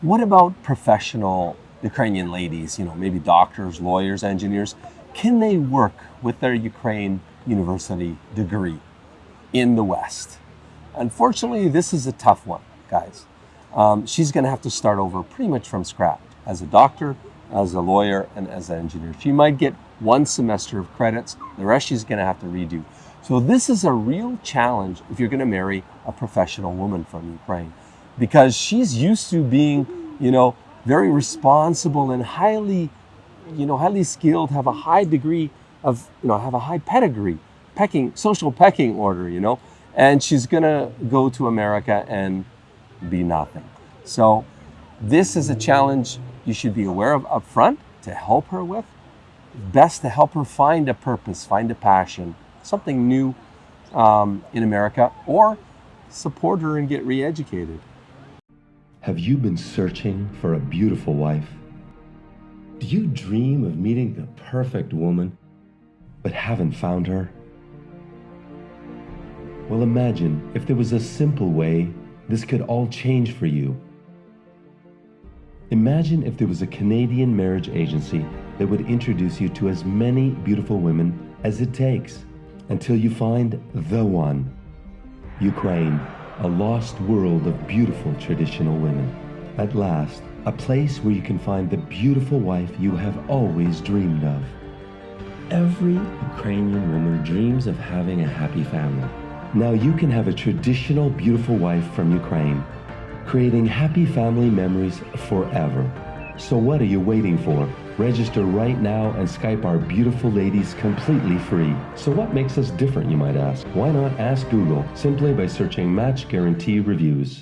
What about professional Ukrainian ladies, you know, maybe doctors, lawyers, engineers? Can they work with their Ukraine university degree in the West? Unfortunately, this is a tough one, guys. Um, she's going to have to start over pretty much from scratch as a doctor, as a lawyer, and as an engineer. She might get one semester of credits, the rest she's going to have to redo. So, this is a real challenge if you're going to marry a professional woman from Ukraine because she's used to being, you know, very responsible and highly, you know, highly skilled, have a high degree of, you know, have a high pedigree, pecking, social pecking order, you know, and she's gonna go to America and be nothing. So this is a challenge you should be aware of up front to help her with. Best to help her find a purpose, find a passion, something new um, in America, or support her and get re-educated. Have you been searching for a beautiful wife? Do you dream of meeting the perfect woman, but haven't found her? Well, imagine if there was a simple way this could all change for you. Imagine if there was a Canadian marriage agency that would introduce you to as many beautiful women as it takes until you find the one. Ukraine, a lost world of beautiful traditional women. At last, a place where you can find the beautiful wife you have always dreamed of. Every Ukrainian woman dreams of having a happy family. Now you can have a traditional beautiful wife from Ukraine, creating happy family memories forever. So what are you waiting for? Register right now and Skype our beautiful ladies completely free. So what makes us different, you might ask? Why not ask Google simply by searching Match Guarantee Reviews?